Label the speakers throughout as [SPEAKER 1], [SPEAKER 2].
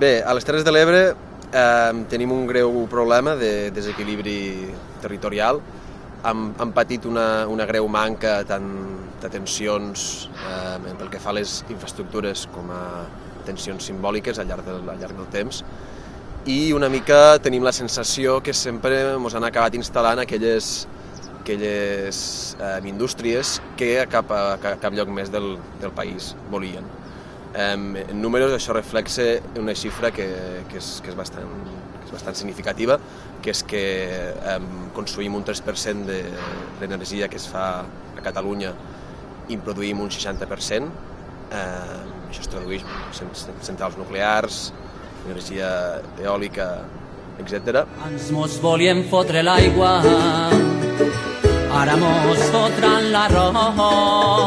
[SPEAKER 1] Bé, a les Terres de l'Ebre eh, tenim un greu problema de desequilibri territorial. Hem, hem patit una, una greu manca tant de tensions eh, pel que fa a les infraestructures com a tensions simbòliques al llarg del, al llarg del temps i una mica tenim la sensació que sempre ens han acabat instal·lant aquelles, aquelles eh, indústries que a cap, a cap lloc més del, del país volien. En números això reflexa una xifra que, que, és, que, és bastant, que és bastant significativa, que és que eh, consumim un 3% de l'energia que es fa a Catalunya i produïm un 60%. Eh, això es tradueix en centrals nuclears, energia eòlica, etc.
[SPEAKER 2] Ens mos volien fotre l'aigua, ara mos fotran l'arròs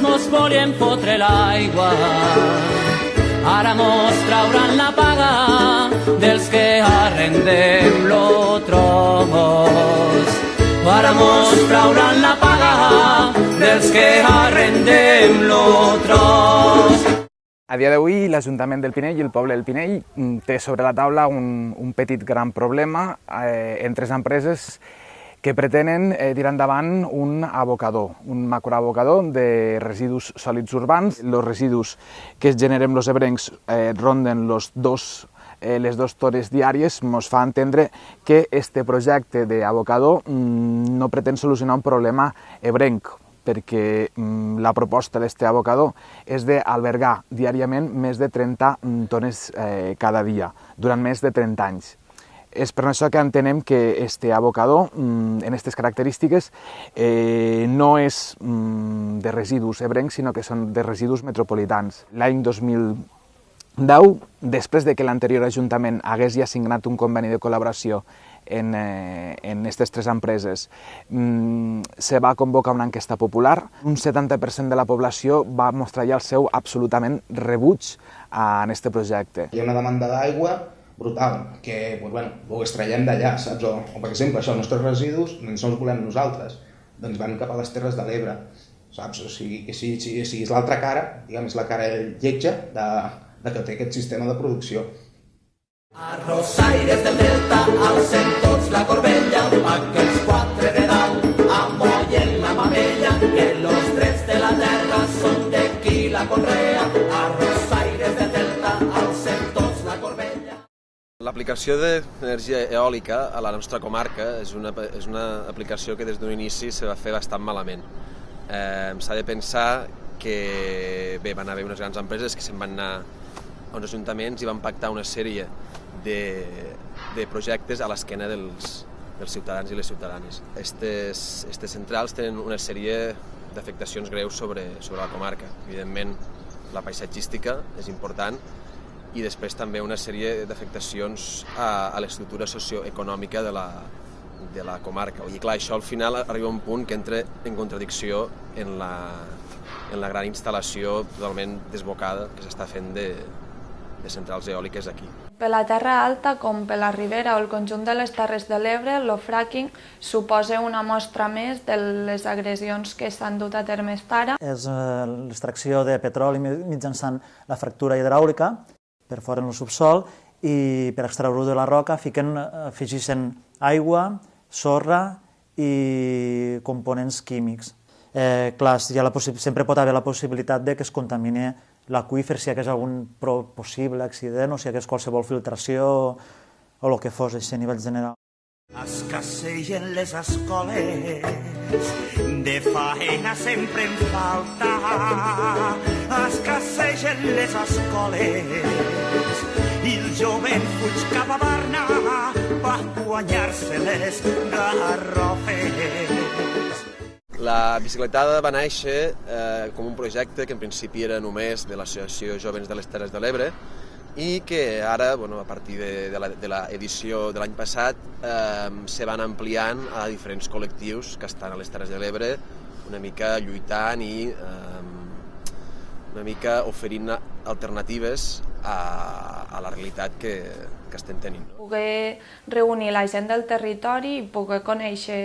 [SPEAKER 2] ens mos volien fotre l'aigua. Ara mos trauran la paga dels que arrendem lo tros. Ara mos trauran la paga dels que arrendem lo tros.
[SPEAKER 3] A dia d'avui, l'Ajuntament del Pinell i el poble del Pinell mm, té sobre la taula un, un petit gran problema eh, entre les empreses que pretenen eh, tirar endavant un abocador, un macroabocador de residus sòlids urbans. Els residus que es generen els ebrencs eh, ronden los dos eh, les dues tones diàries ens fa entendre que este projecte d'abocador mm, no pretén solucionar un problema ebrenc, perquè mm, la proposta d'este abocador és d'albergar diàriament més de 30 mm, tones eh, cada dia, durant més de 30 anys. És per això que entenem que este abocador, mm, en aquestes característiques, eh, no és mm, de residus ebrencs, sinó que són de residus metropolitans. L'any 2010, després de que l'anterior Ajuntament hagués ja signat un conveni de col·laboració en, eh, en aquestes tres empreses, mm, se va convocar una enquesta popular. Un 70% de la població va mostrar ja el seu absolutament rebuig a, en aquest projecte.
[SPEAKER 4] Hi ha una demanda d'aigua brutal, que pues, bueno, ho extraiem d'allà, saps? O, o, per exemple, això, els nostres residus no els volem nosaltres, doncs van cap a les Terres de l'Ebre, saps? O sigui, que si, si, si és l'altra cara, diguem, és la cara lletja de, de que té aquest sistema de producció.
[SPEAKER 2] Arrossaires del Delta, alcem tots la corbella, aquells quatre de dalt, amollen la mamella, que los drets de la terra són de qui la conrea, arrossaires
[SPEAKER 1] L'aplicació d'energia eòlica a la nostra comarca és una, és una aplicació que des d'un inici se va fer bastant malament. Eh, S'ha de pensar que bé, van haver unes grans empreses que se'n van anar a uns ajuntaments i van pactar una sèrie de, de projectes a l'esquena dels, dels ciutadans i les ciutadanes. Estes, estes centrals tenen una sèrie d'afectacions greus sobre, sobre la comarca. Evidentment, la paisatgística és important, i després també una sèrie d'afectacions a, a l'estructura socioeconòmica de la, de la comarca. I clar, això al final arriba a un punt que entra en contradicció en la, en la gran instal·lació totalment desbocada que s'està fent de, de centrals eòliques aquí.
[SPEAKER 5] Per la Terra Alta, com per la Ribera o el conjunt de les Terres de l'Ebre, el fracking suposa una mostra més de les agressions que s'han dut a terme fins ara.
[SPEAKER 6] És eh, l'extracció de petroli mitjançant la fractura hidràulica per fora en el subsol i per extreure-ho de la roca fiquen, afegeixen aigua, sorra i components químics. Eh, clar, hi la sempre pot haver la possibilitat de que es contamini l'aqüífer si hi hagués algun possible accident o si hi hagués qualsevol filtració o, el que fos a nivell general.
[SPEAKER 2] Escassegen les escoles, de faena sempre en falta. Escassegen les escoles, i el jovent fuig cap a Barna per guanyar-se les garrofes.
[SPEAKER 1] La bicicletada va néixer eh, com un projecte que en principi era només de l'Associació Jovens de les Terres de l'Ebre, i que ara, bueno, a partir de, l'edició de l'any passat, eh, se van ampliant a diferents col·lectius que estan a les Terres de l'Ebre, una mica lluitant i eh, una mica oferint alternatives a, a la realitat que, que estem tenint. No?
[SPEAKER 5] Poder reunir la gent del territori i poder conèixer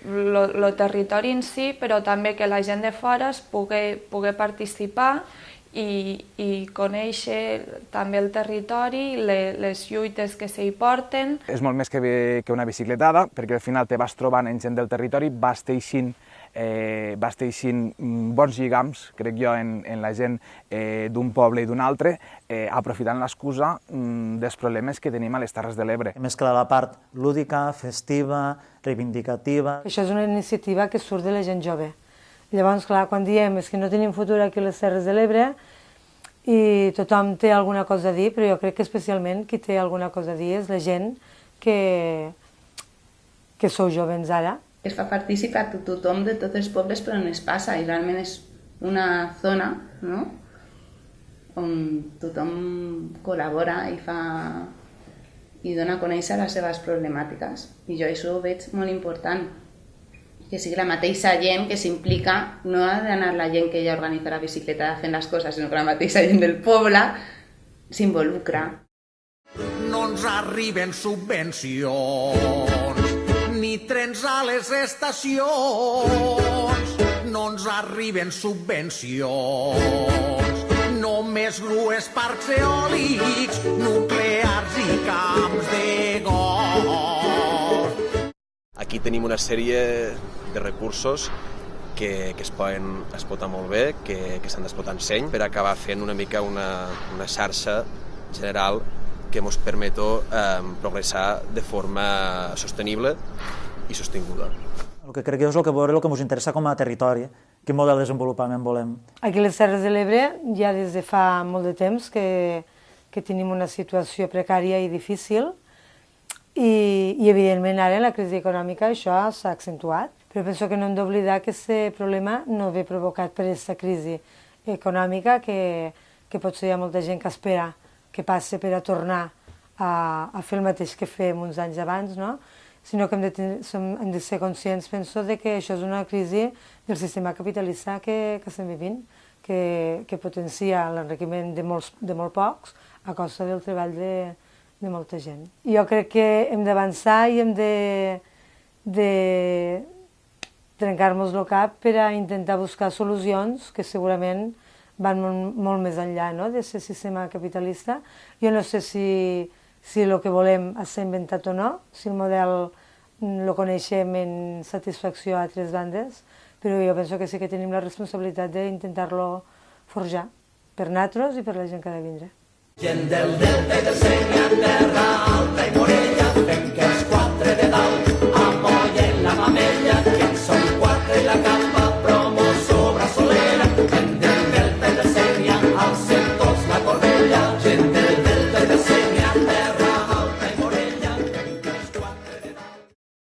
[SPEAKER 5] el territori en si, però també que la gent de fora es pugui, pugui participar i, i conèixer també el territori, le, les lluites que s'hi porten.
[SPEAKER 3] És molt més que, que una bicicletada, perquè al final te vas trobant en gent del territori, vas teixint eh, vas teixint mm, bons lligams, crec jo, en, en la gent eh, d'un poble i d'un altre, eh, aprofitant l'excusa mm, dels problemes que tenim a les Terres de l'Ebre.
[SPEAKER 6] Mescla la part lúdica, festiva, reivindicativa.
[SPEAKER 7] Això és una iniciativa que surt de la gent jove. Llavors, clar, quan diem és que no tenim futur aquí a les Terres de l'Ebre, i tothom té alguna cosa a dir, però jo crec que especialment qui té alguna cosa a dir és la gent que, que sou jovens ara.
[SPEAKER 8] Es fa participar tothom de tots els pobles per on es passa i realment és una zona no? on tothom col·labora i fa i dona a conèixer les seves problemàtiques. I jo això ho veig molt important que sigui la mateixa gent que s'implica, no ha d'anar la gent que ja organitza la bicicleta fent les coses, sinó que la mateixa gent del poble s'involucra.
[SPEAKER 2] No ens arriben subvencions, ni trens a les estacions, no ens arriben subvencions, només grues, parcs eòlics, nuclears i camps de
[SPEAKER 1] Aquí tenim una sèrie de recursos que, que es poden explotar molt bé, que, que s'han d'explotar en seny per acabar fent una mica una, una xarxa general que ens permeto eh, progressar de forma sostenible i sostinguda.
[SPEAKER 6] El que crec que és el que veure el que ens interessa com a territori, quin model de desenvolupament volem.
[SPEAKER 7] Aquí a les Terres de l'Ebre ja des de fa molt de temps que, que tenim una situació precària i difícil i, evidentment ara en la crisi econòmica això s'ha accentuat però penso que no hem d'oblidar que aquest problema no ve provocat per aquesta crisi econòmica que, que potser hi ha molta gent que espera que passi per a tornar a, a fer el mateix que fem uns anys abans, no? sinó que hem de, tenir, som, hem de ser conscients, penso, de que això és una crisi del sistema capitalista que, que estem vivint, que, que potencia l'enriquiment de, molts, de molt pocs a costa del treball de, de molta gent. Jo crec que hem d'avançar i hem de, de, trencar-nos el cap per a intentar buscar solucions que segurament van molt, molt més enllà no? d'aquest sistema capitalista. Jo no sé si, si el que volem s'ha inventat o no, si el model el coneixem en satisfacció a altres bandes, però jo penso que sí que tenim la responsabilitat d'intentar-lo forjar per nosaltres i per la gent que ha de vindre.
[SPEAKER 2] Gent del delta i del Segre, terra alta i morella, fem que